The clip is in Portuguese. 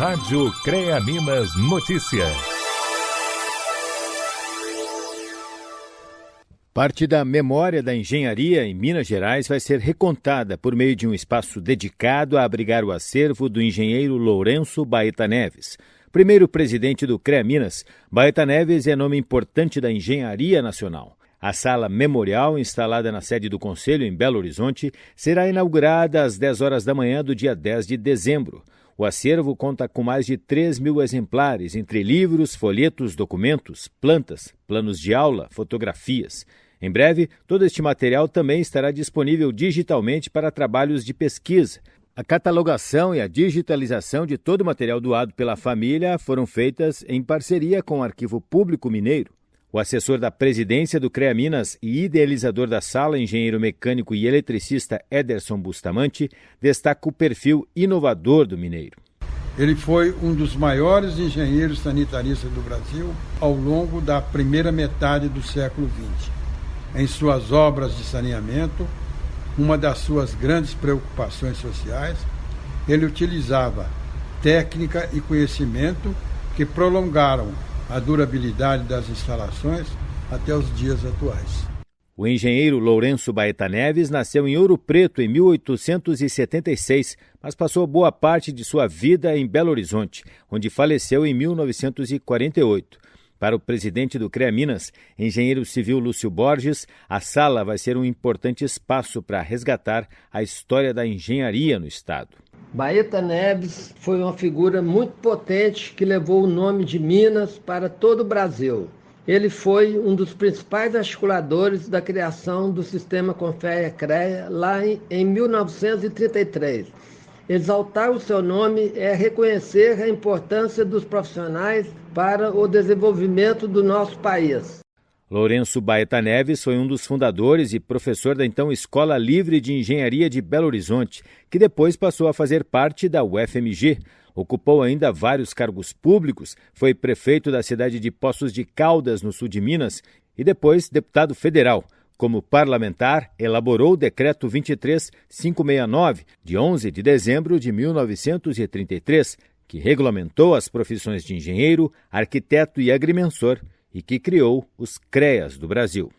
Rádio CREA Minas Notícias. Parte da memória da engenharia em Minas Gerais vai ser recontada por meio de um espaço dedicado a abrigar o acervo do engenheiro Lourenço Baeta Neves. Primeiro presidente do CREA Minas, Baeta Neves é nome importante da engenharia nacional. A sala memorial, instalada na sede do Conselho em Belo Horizonte, será inaugurada às 10 horas da manhã do dia 10 de dezembro. O acervo conta com mais de 3 mil exemplares, entre livros, folhetos, documentos, plantas, planos de aula, fotografias. Em breve, todo este material também estará disponível digitalmente para trabalhos de pesquisa. A catalogação e a digitalização de todo o material doado pela família foram feitas em parceria com o Arquivo Público Mineiro. O assessor da presidência do CREA Minas e idealizador da sala, engenheiro mecânico e eletricista Ederson Bustamante, destaca o perfil inovador do mineiro. Ele foi um dos maiores engenheiros sanitaristas do Brasil ao longo da primeira metade do século XX. Em suas obras de saneamento, uma das suas grandes preocupações sociais, ele utilizava técnica e conhecimento que prolongaram a durabilidade das instalações até os dias atuais. O engenheiro Lourenço Baeta Neves nasceu em Ouro Preto em 1876, mas passou boa parte de sua vida em Belo Horizonte, onde faleceu em 1948. Para o presidente do CREA Minas, engenheiro civil Lúcio Borges, a sala vai ser um importante espaço para resgatar a história da engenharia no Estado. Baeta Neves foi uma figura muito potente que levou o nome de Minas para todo o Brasil. Ele foi um dos principais articuladores da criação do sistema Confeia-CREA lá em 1933. Exaltar o seu nome é reconhecer a importância dos profissionais para o desenvolvimento do nosso país. Lourenço Baeta Neves foi um dos fundadores e professor da então Escola Livre de Engenharia de Belo Horizonte, que depois passou a fazer parte da UFMG. Ocupou ainda vários cargos públicos, foi prefeito da cidade de Poços de Caldas, no sul de Minas, e depois deputado federal. Como parlamentar, elaborou o Decreto 23569, de 11 de dezembro de 1933, que regulamentou as profissões de engenheiro, arquiteto e agrimensor e que criou os CREAS do Brasil.